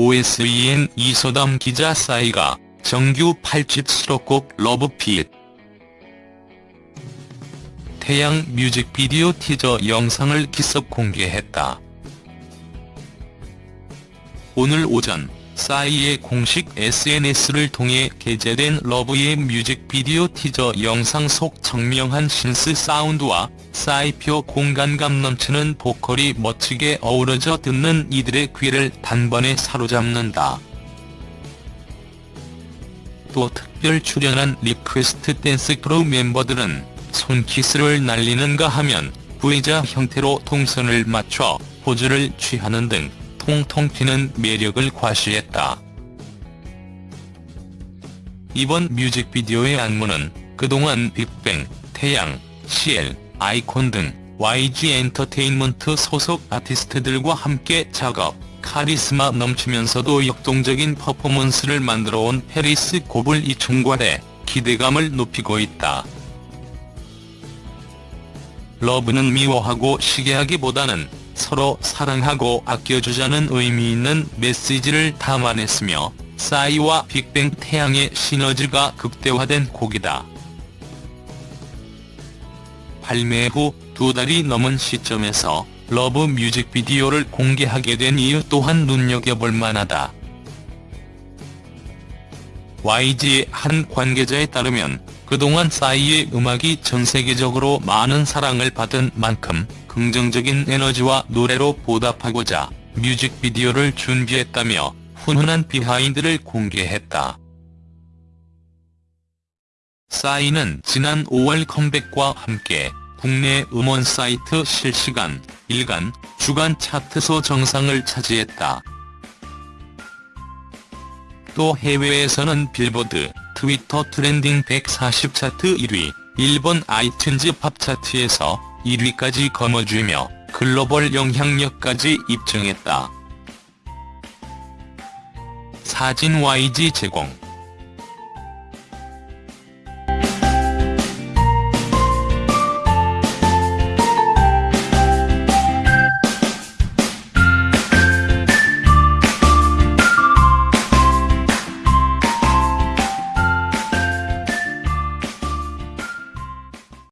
OSEN 이소담 기자 싸이가 정규 8집 수록곡 러브핏 태양 뮤직비디오 티저 영상을 기습 공개했다. 오늘 오전 싸이의 공식 SNS를 통해 게재된 러브의 뮤직비디오 티저 영상 속 청명한 신스 사운드와 싸이표 공간감 넘치는 보컬이 멋지게 어우러져 듣는 이들의 귀를 단번에 사로잡는다. 또 특별 출연한 리퀘스트 댄스 크루 멤버들은 손키스를 날리는가 하면 V자 형태로 동선을 맞춰 포즈를 취하는 등 통통 튀는 매력을 과시했다. 이번 뮤직비디오의 안무는 그동안 빅뱅, 태양, CL, 아이콘 등 YG 엔터테인먼트 소속 아티스트들과 함께 작업, 카리스마 넘치면서도 역동적인 퍼포먼스를 만들어온 페리스 고블이 총괄해 기대감을 높이고 있다. Love는 미워하고 시기하기보다는 서로 사랑하고 아껴주자는 의미 있는 메시지를 담아냈으며 싸이와 빅뱅 태양의 시너지가 극대화된 곡이다. 발매 후 두 달이 넘은 시점에서 Love 뮤직비디오를 공개하게 된 이유 또한 눈여겨볼 만하다. YG의 한 관계자에 따르면 그동안 싸이의 음악이 전 세계적으로 많은 사랑을 받은 만큼 긍정적인 에너지와 노래로 보답하고자 뮤직비디오를 준비했다며 훈훈한 비하인드를 공개했다. 싸이는 지난 5월 컴백과 함께 국내 음원 사이트 실시간, 일간, 주간 차트소 정상을 차지했다. 또 해외에서는 빌보드, 트위터 trending 140 차트 1위, 일본 아이튠즈 팝 차트에서 1위까지 거머쥐며 글로벌 영향력까지 입증했다. 사진 YG 제공